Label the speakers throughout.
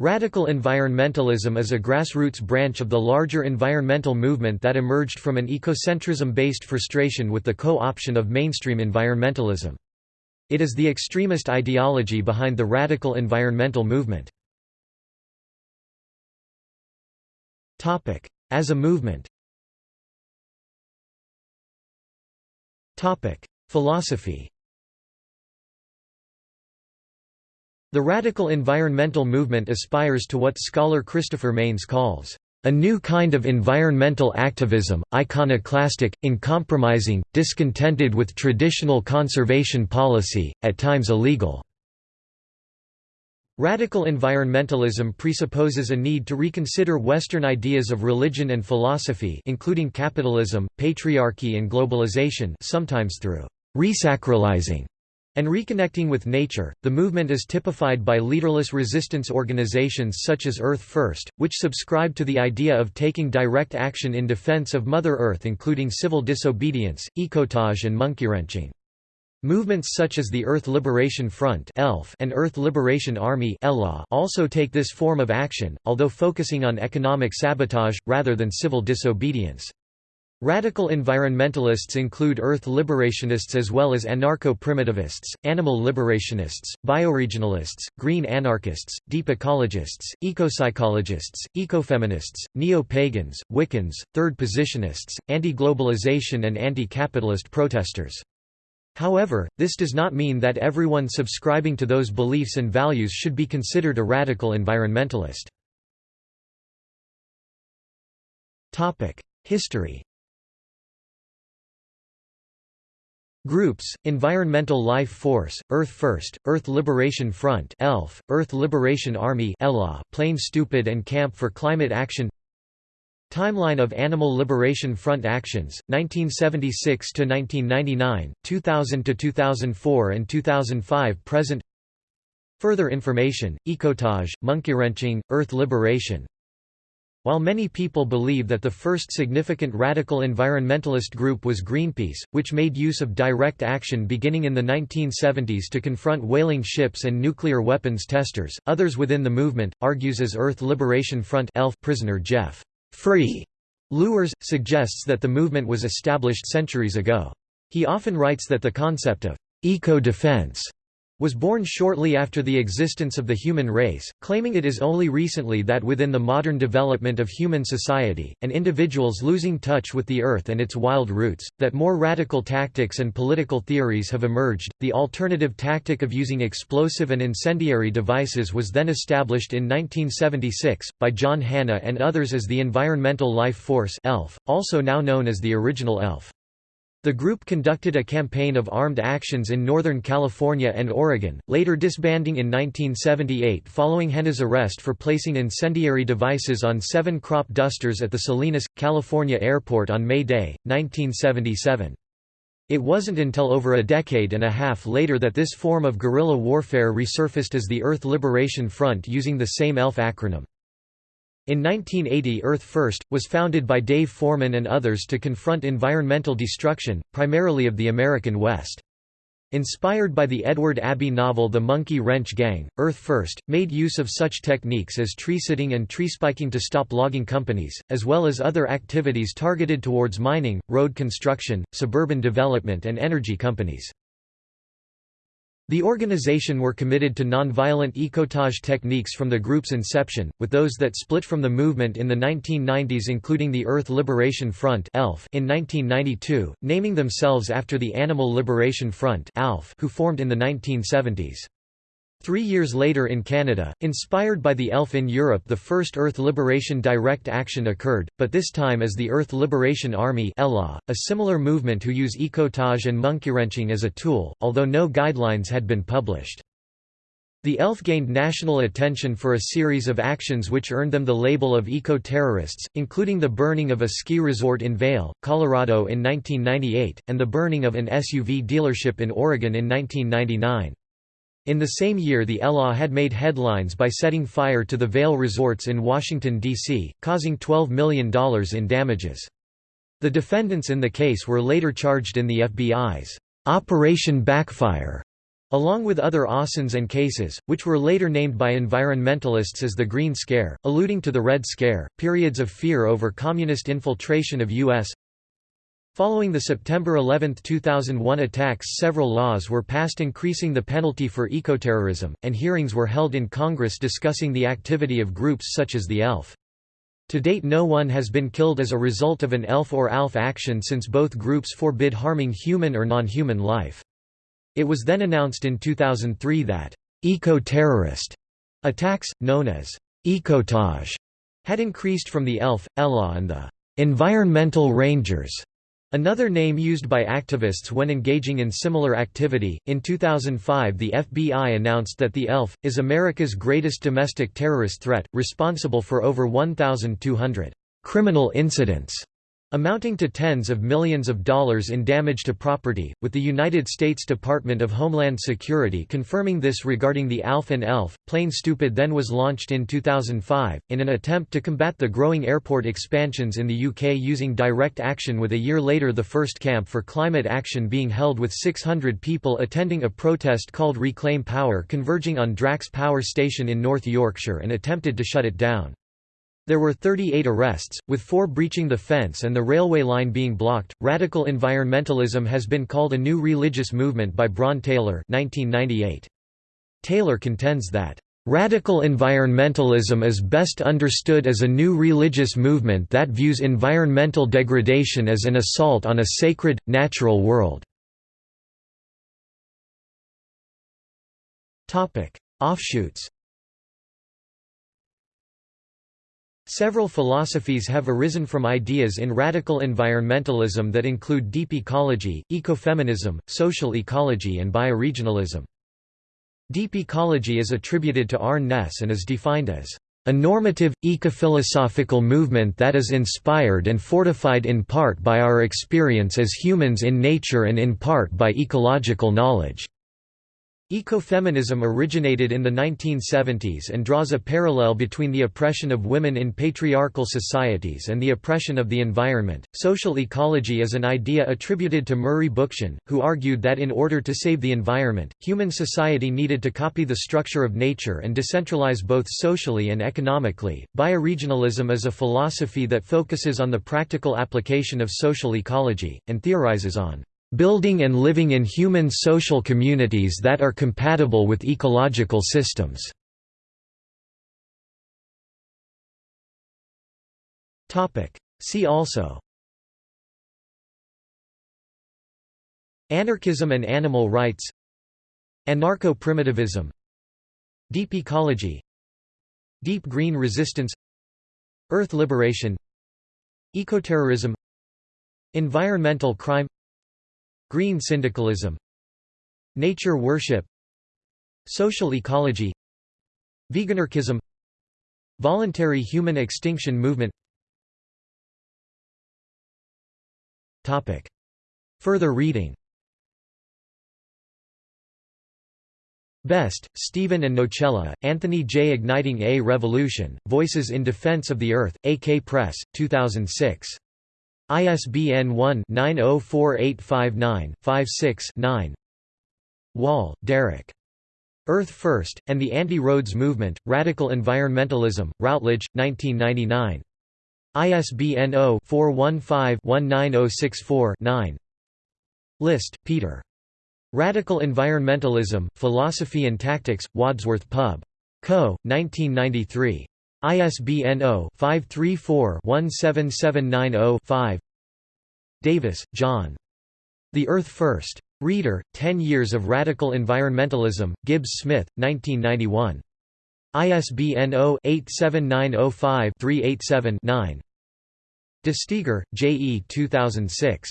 Speaker 1: Radical environmentalism is a grassroots branch of the larger environmental movement that emerged from an ecocentrism-based frustration with the co-option of mainstream environmentalism. It is the extremist ideology behind the radical environmental movement. As a movement Philosophy The radical environmental movement aspires to what scholar Christopher Manes calls, "...a new kind of environmental activism, iconoclastic, uncompromising, discontented with traditional conservation policy, at times illegal." Radical environmentalism presupposes a need to reconsider Western ideas of religion and philosophy including capitalism, patriarchy and globalization sometimes through «resacralizing» and reconnecting with nature. The movement is typified by leaderless resistance organizations such as Earth First, which subscribe to the idea of taking direct action in defense of Mother Earth including civil disobedience, ecotage and monkeywrenching. Movements such as the Earth Liberation Front and Earth Liberation Army also take this form of action, although focusing on economic sabotage, rather than civil disobedience. Radical environmentalists include earth liberationists as well as anarcho-primitivists, animal liberationists, bioregionalists, green anarchists, deep ecologists, ecopsychologists, ecofeminists, neo-pagans, Wiccans, third positionists, anti-globalization and anti-capitalist protesters. However, this does not mean that everyone subscribing to those beliefs and values should be considered a radical environmentalist. History Groups, Environmental Life Force, Earth First, Earth Liberation Front ELF, Earth Liberation Army ELA, Plane Stupid and Camp for Climate Action Timeline of Animal Liberation Front actions, 1976–1999, 2000–2004 and 2005 present Further information, Ecotage, Monkeywrenching, Earth Liberation while many people believe that the first significant radical environmentalist group was Greenpeace, which made use of direct action beginning in the 1970s to confront whaling ships and nuclear weapons testers, others within the movement, argues as Earth Liberation Front ELF prisoner Jeff Free Luers, suggests that the movement was established centuries ago. He often writes that the concept of eco-defense was born shortly after the existence of the human race, claiming it is only recently that within the modern development of human society, and individuals losing touch with the earth and its wild roots, that more radical tactics and political theories have emerged. The alternative tactic of using explosive and incendiary devices was then established in 1976, by John Hanna and others as the Environmental Life Force ELF, also now known as the original ELF. The group conducted a campaign of armed actions in Northern California and Oregon, later disbanding in 1978 following Hanna's arrest for placing incendiary devices on seven crop dusters at the Salinas, California airport on May Day, 1977. It wasn't until over a decade and a half later that this form of guerrilla warfare resurfaced as the Earth Liberation Front using the same ELF acronym. In 1980 Earth First, was founded by Dave Foreman and others to confront environmental destruction, primarily of the American West. Inspired by the Edward Abbey novel The Monkey Wrench Gang, Earth First, made use of such techniques as tree sitting and tree spiking to stop logging companies, as well as other activities targeted towards mining, road construction, suburban development and energy companies. The organization were committed to nonviolent ecotage techniques from the group's inception, with those that split from the movement in the 1990s including the Earth Liberation Front in 1992, naming themselves after the Animal Liberation Front who formed in the 1970s. Three years later in Canada, inspired by the ELF in Europe the first Earth Liberation Direct Action occurred, but this time as the Earth Liberation Army a similar movement who use ecotage and monkeywrenching as a tool, although no guidelines had been published. The ELF gained national attention for a series of actions which earned them the label of eco-terrorists, including the burning of a ski resort in Vail, Colorado in 1998, and the burning of an SUV dealership in Oregon in 1999. In the same year the ELA had made headlines by setting fire to the Vail resorts in Washington, D.C., causing $12 million in damages. The defendants in the case were later charged in the FBI's Operation Backfire along with other Aussons and cases, which were later named by environmentalists as the Green Scare, alluding to the Red Scare, periods of fear over communist infiltration of U.S. Following the September 11, 2001 attacks several laws were passed increasing the penalty for ecoterrorism, and hearings were held in Congress discussing the activity of groups such as the ELF. To date no one has been killed as a result of an ELF or ALF action since both groups forbid harming human or non-human life. It was then announced in 2003 that eco-terrorist attacks, known as ecotage, had increased from the ELF, ELA and the environmental rangers. Another name used by activists when engaging in similar activity. In 2005, the FBI announced that the ELF is America's greatest domestic terrorist threat, responsible for over 1,200 criminal incidents amounting to tens of millions of dollars in damage to property, with the United States Department of Homeland Security confirming this regarding the ALF and ELF. Plane Stupid then was launched in 2005, in an attempt to combat the growing airport expansions in the UK using direct action with a year later the first camp for climate action being held with 600 people attending a protest called Reclaim Power converging on Drax Power Station in North Yorkshire and attempted to shut it down. There were 38 arrests, with four breaching the fence and the railway line being blocked. Radical environmentalism has been called a new religious movement by Bron Taylor, 1998. Taylor contends that Radical environmentalism is best understood as a new religious movement that views environmental degradation as an assault on a sacred, natural world. Offshoots Several philosophies have arisen from ideas in radical environmentalism that include deep ecology, ecofeminism, social ecology and bioregionalism. Deep ecology is attributed to Arne Naess and is defined as a normative, ecophilosophical movement that is inspired and fortified in part by our experience as humans in nature and in part by ecological knowledge. Ecofeminism originated in the 1970s and draws a parallel between the oppression of women in patriarchal societies and the oppression of the environment. Social ecology is an idea attributed to Murray Bookchin, who argued that in order to save the environment, human society needed to copy the structure of nature and decentralize both socially and economically. Bioregionalism is a philosophy that focuses on the practical application of social ecology, and theorizes on building and living in human social communities that are compatible with ecological systems. See also Anarchism and animal rights Anarcho-primitivism Deep ecology Deep green resistance Earth liberation Ecoterrorism Environmental crime Green syndicalism Nature worship Social ecology Veganarchism Voluntary human extinction movement Topic. Further reading Best, Stephen and Nocella, Anthony J. Igniting a Revolution, Voices in Defense of the Earth, AK Press, 2006. ISBN 1-904859-56-9 Wall, Derek. Earth First, and the Anti-Roads Movement, Radical Environmentalism, Routledge, 1999. ISBN 0-415-19064-9 List, Peter. Radical Environmentalism, Philosophy and Tactics, Wadsworth Pub. Co., 1993. ISBN 0-534-17790-5 Davis, John. The Earth First. Reader, Ten Years of Radical Environmentalism, Gibbs Smith, 1991. ISBN 0-87905-387-9 De J. E. 2006.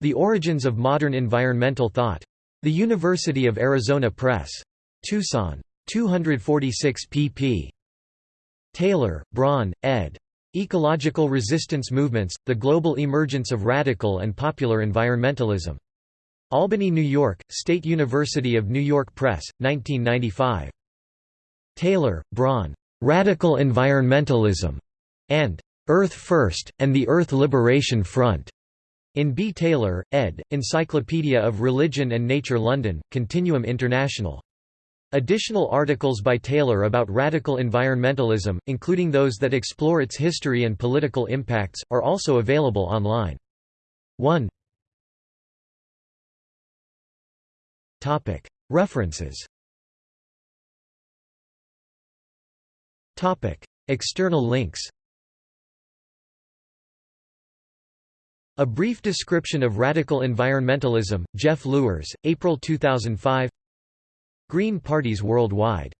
Speaker 1: The Origins of Modern Environmental Thought. The University of Arizona Press. Tucson. 246 pp. Taylor, Bron, ed. Ecological Resistance Movements, The Global Emergence of Radical and Popular Environmentalism. Albany, New York, State University of New York Press, 1995. Taylor, Bron. Radical Environmentalism, and Earth First, and the Earth Liberation Front. In B. Taylor, ed., Encyclopedia of Religion and Nature London, Continuum International. Additional articles by Taylor about radical environmentalism, including those that explore its history and political impacts, are also available online. 1 References. External links. A Brief Description of Radical Environmentalism, Jeff Luers, April 2005 Green Parties Worldwide